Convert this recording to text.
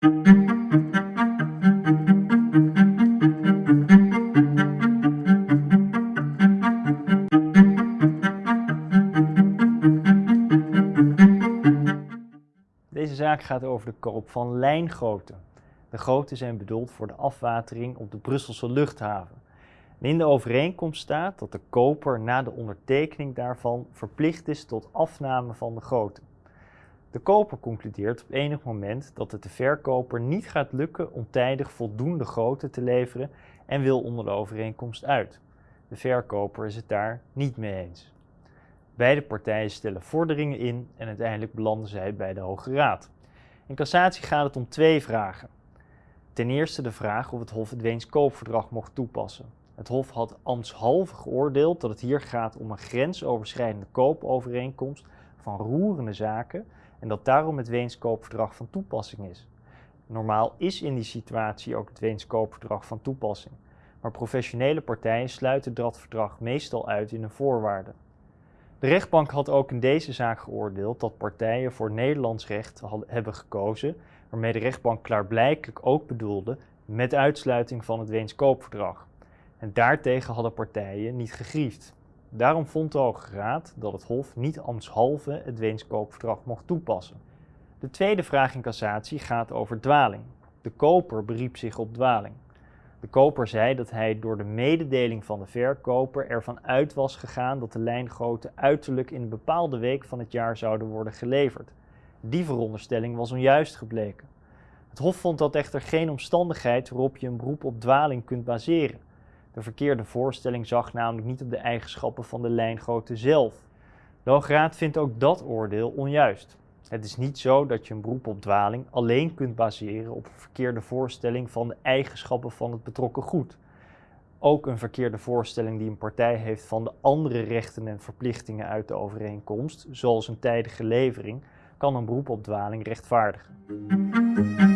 Deze zaak gaat over de koop van lijngoten. De goten zijn bedoeld voor de afwatering op de Brusselse luchthaven. in de overeenkomst staat dat de koper na de ondertekening daarvan verplicht is tot afname van de goten. De koper concludeert op enig moment dat het de verkoper niet gaat lukken om tijdig voldoende goten te leveren en wil onder de overeenkomst uit. De verkoper is het daar niet mee eens. Beide partijen stellen vorderingen in en uiteindelijk belanden zij bij de Hoge Raad. In cassatie gaat het om twee vragen. Ten eerste de vraag of het Hof het Weens koopverdrag mocht toepassen. Het Hof had ambtshalve geoordeeld dat het hier gaat om een grensoverschrijdende koopovereenkomst van roerende zaken en dat daarom het Weens koopverdrag van toepassing is. Normaal is in die situatie ook het Weens koopverdrag van toepassing, maar professionele partijen sluiten dat verdrag meestal uit in een voorwaarde. De rechtbank had ook in deze zaak geoordeeld dat partijen voor Nederlands recht hebben gekozen, waarmee de rechtbank klaarblijkelijk ook bedoelde met uitsluiting van het Weens koopverdrag. En daartegen hadden partijen niet gegriefd. Daarom vond de Hoge Raad dat het Hof niet ambtshalve het Weens koopverdrag mocht toepassen. De tweede vraag in cassatie gaat over dwaling. De koper beriep zich op dwaling. De koper zei dat hij door de mededeling van de verkoper ervan uit was gegaan dat de lijngoten uiterlijk in een bepaalde week van het jaar zouden worden geleverd. Die veronderstelling was onjuist gebleken. Het Hof vond dat echter geen omstandigheid waarop je een beroep op dwaling kunt baseren. De verkeerde voorstelling zag namelijk niet op de eigenschappen van de lijngoten zelf. De Hoge Raad vindt ook dat oordeel onjuist. Het is niet zo dat je een beroep op dwaling alleen kunt baseren op een verkeerde voorstelling van de eigenschappen van het betrokken goed. Ook een verkeerde voorstelling die een partij heeft van de andere rechten en verplichtingen uit de overeenkomst, zoals een tijdige levering, kan een beroep op dwaling rechtvaardigen.